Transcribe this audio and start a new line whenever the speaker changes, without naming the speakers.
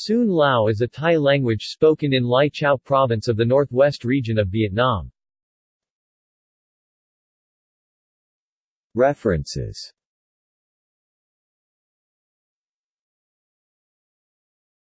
Sun Lao is a Thai language spoken in Lai Chau province of the northwest region of Vietnam.
References